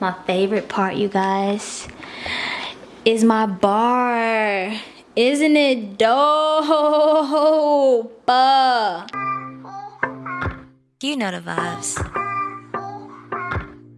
my favorite part, you guys, is my bar. Isn't it dope? You know the vibes.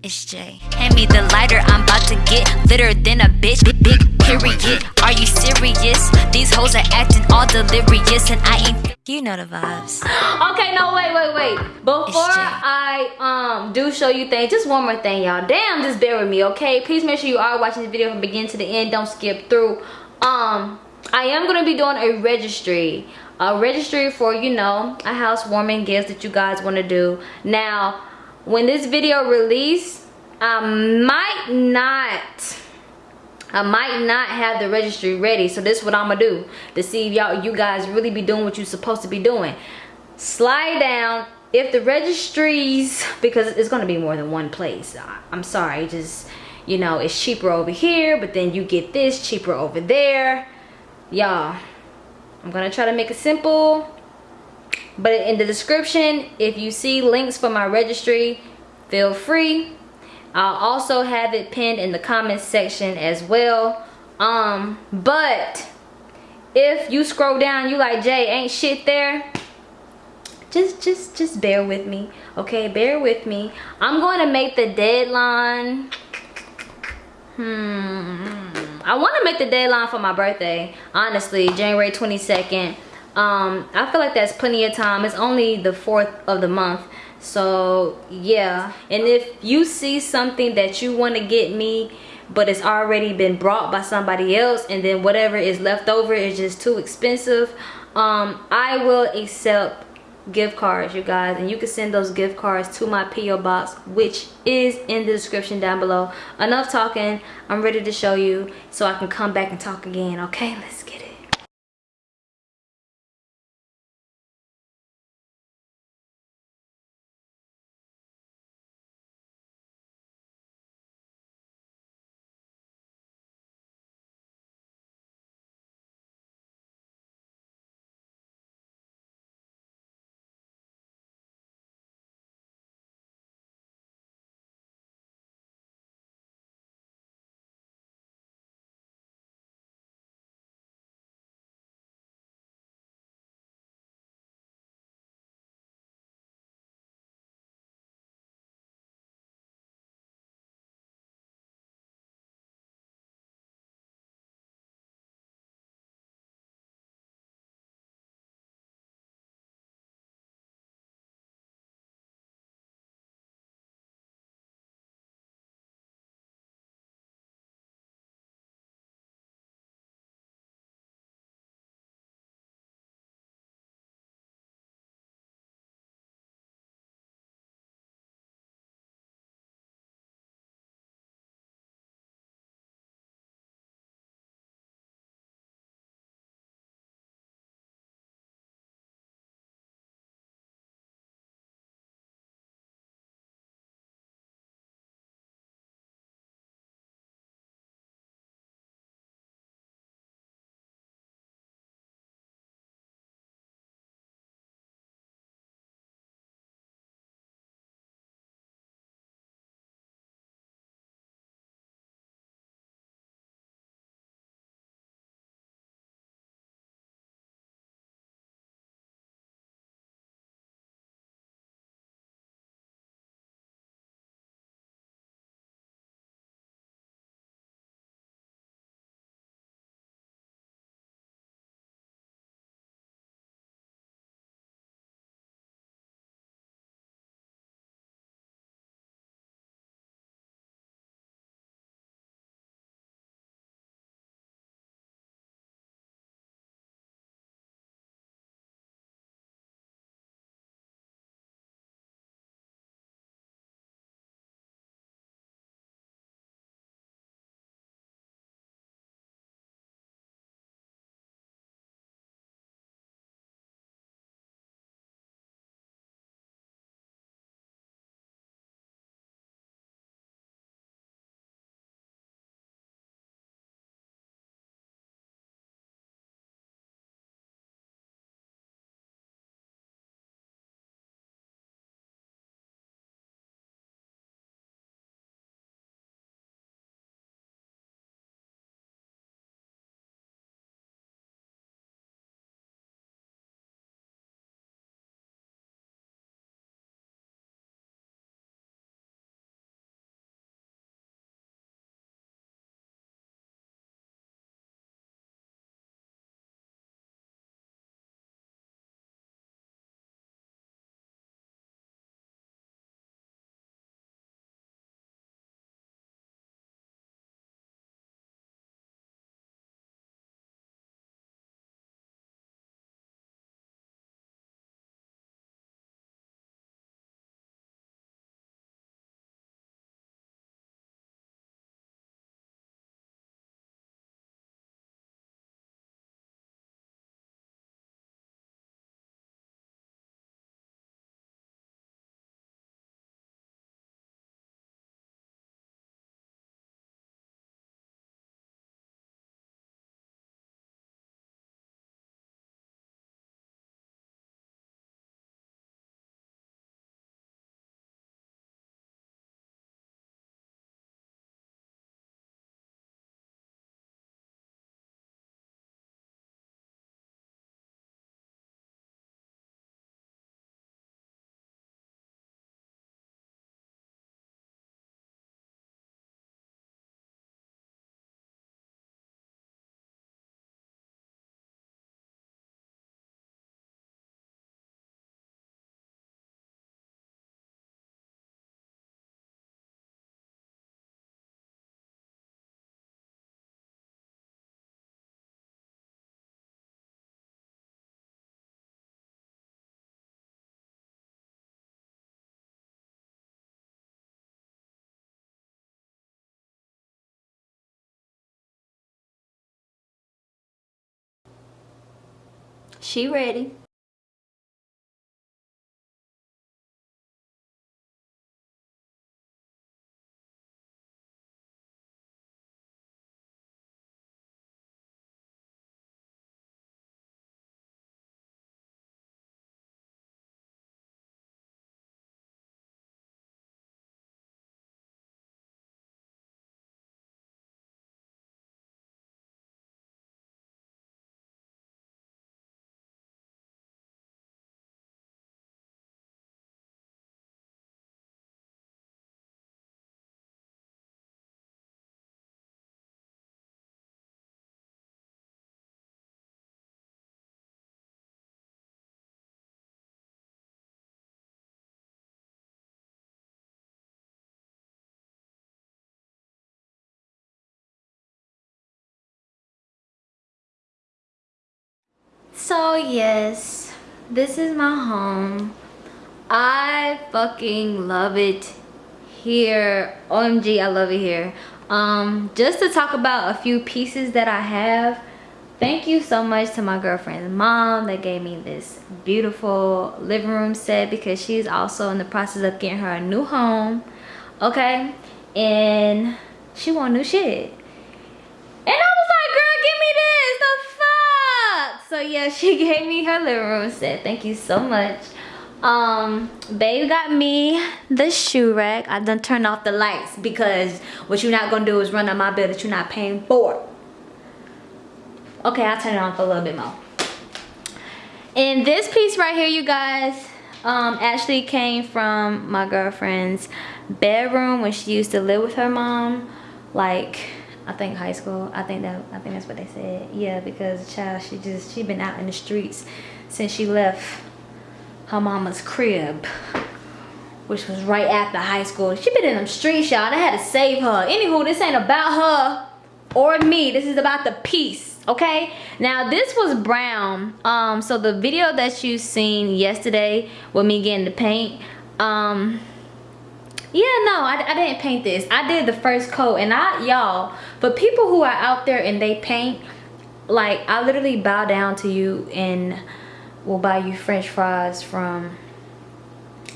It's Jay. Hand me the lighter, I'm about to get litter than a bitch. Big, big period. Are you serious? These hoes are acting all delirious, and I ain't. You know the vibes. Okay, no, wait, wait, wait. Before I um do show you things, just one more thing, y'all. Damn, just bear with me, okay? Please make sure you are watching this video from beginning to the end. Don't skip through. Um, I am gonna be doing a registry. A registry for, you know, a housewarming gift that you guys want to do. Now, when this video release i might not i might not have the registry ready so this is what i'm gonna do to see if y'all you guys really be doing what you're supposed to be doing. Slide down. If the registries because it's gonna be more than one place. I'm sorry just you know it's cheaper over here but then you get this cheaper over there. Y'all i'm gonna try to make it simple. But in the description if you see links for my registry feel free i'll also have it pinned in the comments section as well. Um but if you scroll down you like jay ain't shit there? Just just just bear with me okay? Bear with me. I'm going to make the deadline. Hmm. I want to make the deadline for my birthday honestly january 22nd um i feel like that's plenty of time. It's only the fourth of the month so yeah. And if you see something that you want to get me but it's already been brought by somebody else and then whatever is left over is just too expensive um i will accept gift cards you guys. And you can send those gift cards to my po box which is in the description down below. Enough talking. I'm ready to show you so i can come back and talk again okay? Let's get it She ready. So yes this is my home. I fucking love it here. Omg i love it here. Um just to talk about a few pieces that i have thank you so much to my girlfriend's mom that gave me this beautiful living room set because she's also in the process of getting her a new home okay? And she want new shit so yeah she gave me her living room set thank you so much. Um babe got me the shoe rack. I done turned off the lights because what you're not gonna do is run on my bill that you're not paying for. Okay i'll turn it for a little bit more. And this piece right here you guys um actually came from my girlfriend's bedroom when she used to live with her mom like I think high school. I think that I think that's what they said. Yeah, because child she just she been out in the streets since she left her mama's crib, which was right after high school. She been in them streets, y'all. They had to save her. Anywho, this ain't about her or me. This is about the piece. Okay, now this was brown. Um, so the video that you seen yesterday with me getting the paint, um, yeah no I, I didn't paint this. I did the first coat and i y'all but people who are out there and they paint like i literally bow down to you and will buy you french fries from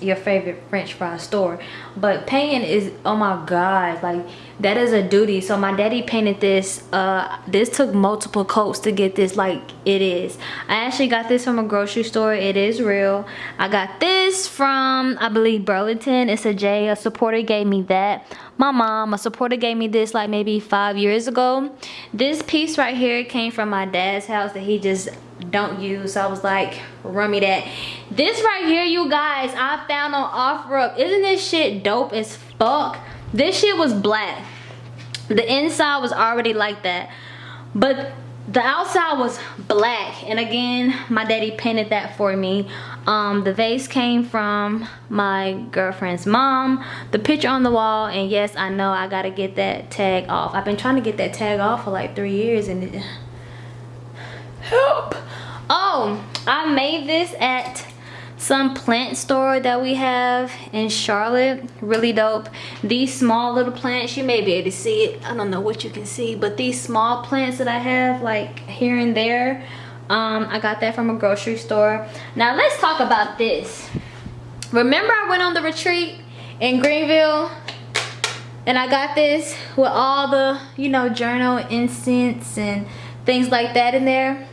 your favorite french fry store. But painting is oh my god like that is a duty. So my daddy painted this uh this took multiple coats to get this like it is. I actually got this from a grocery store. It is real. I got this from i believe burlington. It's a j a supporter gave me that. My mom a supporter gave me this like maybe five years ago. This piece right here came from my dad's house that he just don't use. So i was like run me that. This right here you guys i found on OfferUp isn't this shit dope as fuck this shit was black. The inside was already like that. But the outside was black. And again my daddy painted that for me. Um, the vase came from my girlfriend's mom. The picture on the wall. And yes i know i gotta get that tag off. I've been trying to get that tag off for like three years and it help! Oh i made this at some plant store that we have in Charlotte. Really dope. These small little plants you may be able to see it. I don't know what you can see but these small plants that I have like here and there um, I got that from a grocery store. Now let's talk about this. Remember I went on the retreat in Greenville? And I got this with all the you know journal incense and things like that in there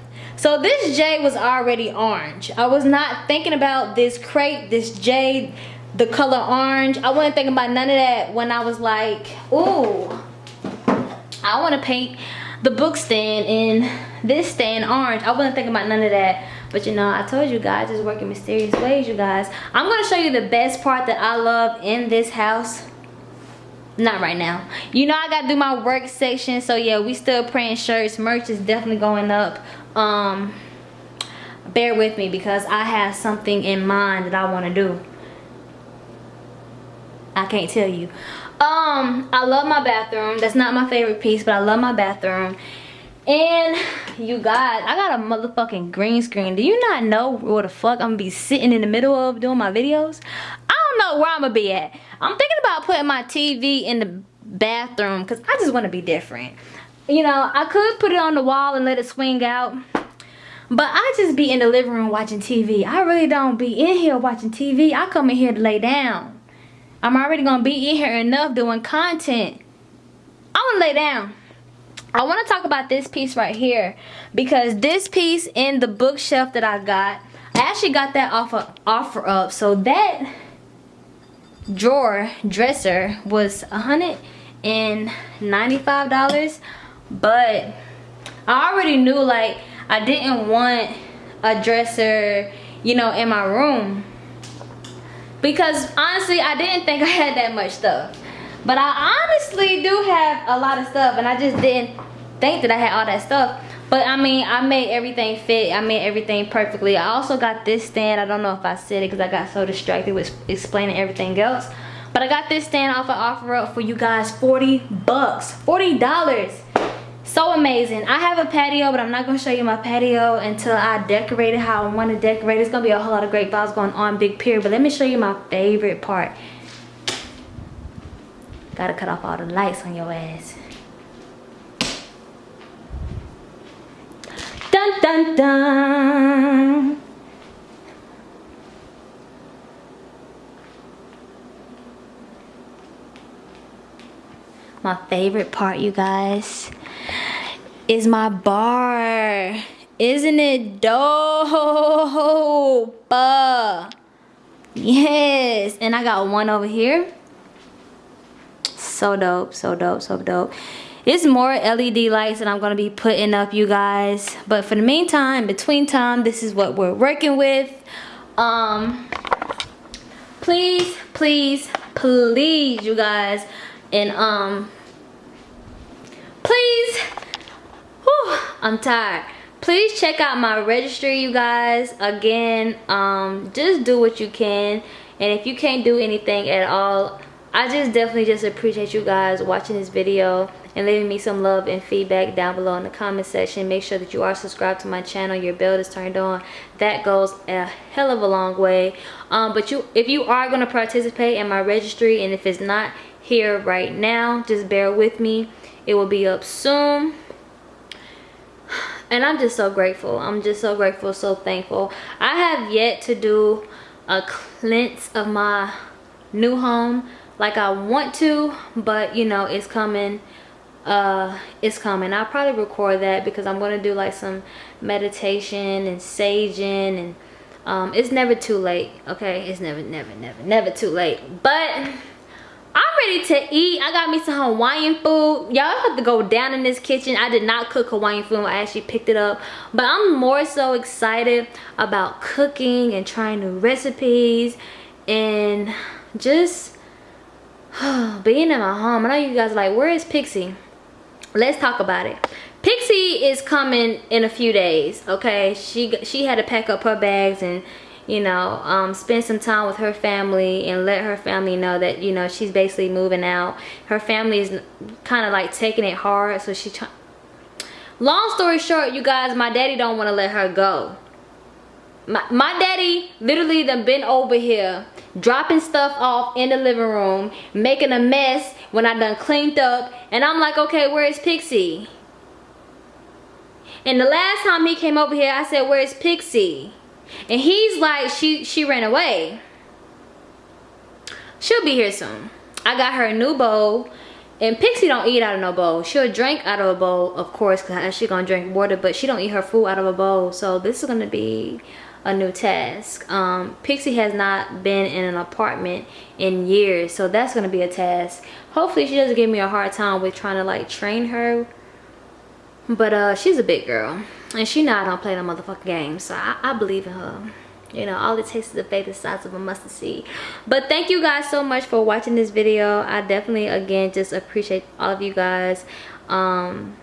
so this J was already orange. I was not thinking about this crepe, this J, the color orange. I wasn't thinking about none of that when I was like, ooh, I want to paint the book stand in this stand orange. I wasn't thinking about none of that. But you know, I told you guys, it's working mysterious ways, you guys. I'm going to show you the best part that I love in this house not right now you know i gotta do my work section so yeah we still printing shirts merch is definitely going up um bear with me because i have something in mind that i want to do. I can't tell you. Um i love my bathroom. That's not my favorite piece but i love my bathroom. And you guys i got a motherfucking green screen. Do you not know where the fuck i'm gonna be sitting in the middle of doing my videos? I don't know where i'm gonna be at. I'm thinking about putting my tv in the bathroom because i just want to be different you know i could put it on the wall and let it swing out But I just be in the living room watching TV. I really don't be in here watching TV. I come in here to lay down. I'm already going to be in here enough doing content. I want to lay down. I want to talk about this piece right here because this piece in the bookshelf that I got, I actually got that off of OfferUp. So that drawer dresser was $195 but I already knew like I didn't want a dresser you know in my room. Because honestly I didn't think I had that much stuff. But I honestly do have a lot of stuff and I just didn't think that I had all that stuff. But I mean I made everything fit. I made everything perfectly. I also got this stand. I don't know if I said it because I got so distracted with explaining everything else. But I got this stand off of OfferUp for you guys 40 bucks. 40 dollars so amazing. I have a patio but i'm not going to show you my patio until i decorate it how i want to decorate. It's going to be a whole lot of great vibes going on big period. But let me show you my favorite part. Gotta cut off all the lights on your ass. Dun dun dun. My favorite part you guys is my bar. Isn't it dope? Yes. And I got one over here. So dope, so dope, so dope. It's more LED lights that I'm going to be putting up, you guys. But for the meantime, between time, this is what we're working with. Um, please, please, please, you guys. And, um, please I'm tired. Please check out my registry, you guys. Again, um, just do what you can. And if you can't do anything at all, I just definitely just appreciate you guys watching this video and leaving me some love and feedback down below in the comment section. Make sure that you are subscribed to my channel. Your bell is turned on. That goes a hell of a long way. Um, but you, if you are going to participate in my registry and if it's not here right now, just bear with me. It will be up soon and i'm just so grateful. I'm just so grateful so thankful. I have yet to do a cleanse of my new home like i want to but you know it's coming. Uh it's coming. I'll probably record that because i'm to do like some meditation and saging and um it's never too late okay? It's never never never never too late. But ready to eat. I got me some Hawaiian food. Y'all have to go down in this kitchen. I did not cook Hawaiian food. I actually picked it up. But I'm more so excited about cooking and trying new recipes and just being in my home. I know you guys like, where is Pixie? Let's talk about it. Pixie is coming in a few days, okay? She she had to pack up her bags and you know um, spend some time with her family and let her family know that you know she's basically moving out. Her family is kind of like taking it hard so she long story short you guys my daddy don't want to let her go. My, my daddy literally done been over here dropping stuff off in the living room making a mess when I done cleaned up and I'm like okay where is Pixie? And the last time he came over here I said where's Pixie and he's like, she, she ran away. She'll be here soon. I got her a new bowl. And Pixie don't eat out of no bowl. She'll drink out of a bowl, of course, because she gonna drink water, but she don't eat her food out of a bowl. So this is gonna be a new task. Um, Pixie has not been in an apartment in years, so that's gonna be a task. Hopefully she doesn't give me a hard time with trying to like train her. But uh, she's a big girl. And she know I don't play no motherfucking game so I, I believe in her. You know all it takes is the faith the size of a mustard seed. But thank you guys so much for watching this video. I definitely again just appreciate all of you guys. Um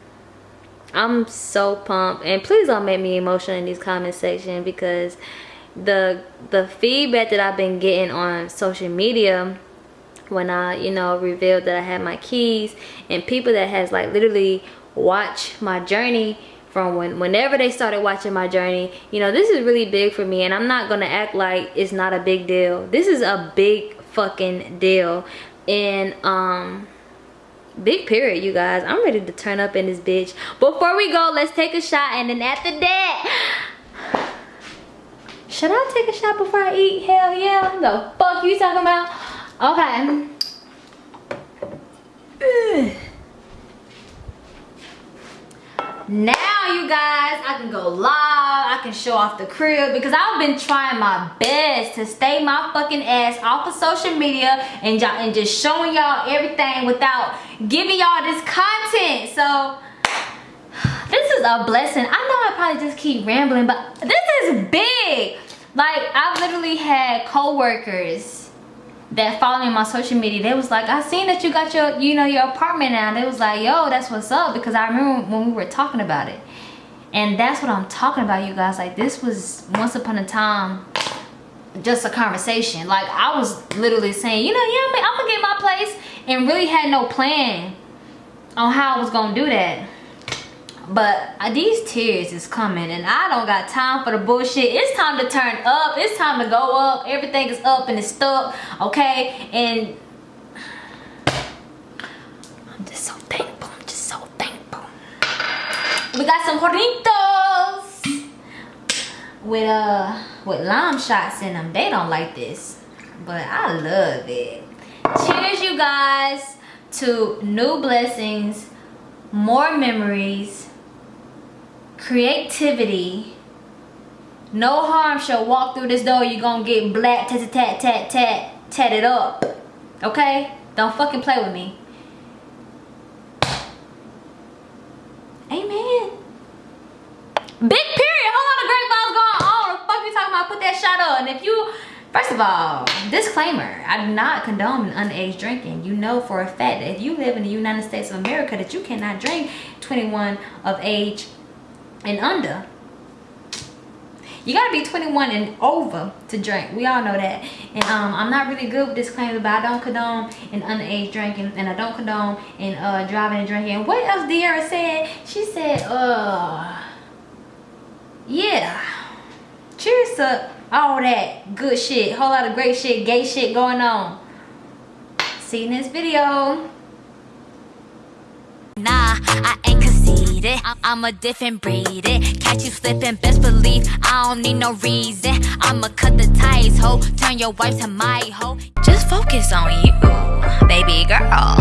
i'm so pumped. And please don't make me emotional in these comment section because the the feedback that i've been getting on social media when i you know revealed that i had my keys and people that has like literally watched my journey from when whenever they started watching my journey you know this is really big for me and i'm not gonna act like it's not a big deal this is a big fucking deal and um big period you guys i'm ready to turn up in this bitch before we go let's take a shot and then after that should I take a shot before I eat? Hell yeah. The fuck you talking about? Okay. Ugh. Now you guys, I can go live. I can show off the crib because I've been trying my best to stay my fucking ass off of social media and, y'all and just showing y'all everything without giving y'all this content. So this is a blessing. I know I probably just keep rambling, but this is big. Like I've literally had co-workers that follow me on my social media, they was like, I seen that you got your, you know, your apartment now. They was like, yo, that's what's up. Because I remember when we were talking about it. And that's what I'm talking about, you guys. Like, this was once upon a time just a conversation. Like, I was literally saying, you know, yeah, I'm gonna get my place. And really had no plan on how I was gonna do that but these tears is coming and I don't got time for the bullshit. It's time to turn up. It's time to go up. Everything is up and it's stuck, okay? And I'm just so thankful. I'm just so thankful. We got some Hornitos with uh with lime shots in them. They don't like this, but I love it. Cheers, you guys, to new blessings, more memories, creativity. No harm shall walk through this door. You're gonna get black tat tat tat tat tatted up. Okay? Don't fucking play with me. Amen. Big period. Whole lot of great going on. The fuck you talking about? Put that shot on if you First of all, disclaimer, I do not condone underage drinking. You know for a fact that if you live in the United States of America that you cannot drink 21 of age and under. You gotta be 21 and over to drink. We all know that. And um, i'm not really good with disclaimers but i don't condone in underage drinking and i don't condone in uh, driving and drinking. And what else De'Ara said? She said uh yeah. Cheers to all that good shit whole lot of great shit gay shit going on. See you in this video. Nah i ain't it. I'm a different breed. It. Catch you slipping, best believe I don't need no reason. I'ma cut the ties, ho. Turn your wife to my hoe. Just focus on you, baby girl.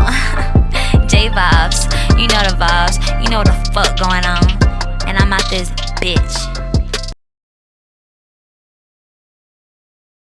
J vibes, you know the vibes, you know the fuck going on. And I'm out this bitch.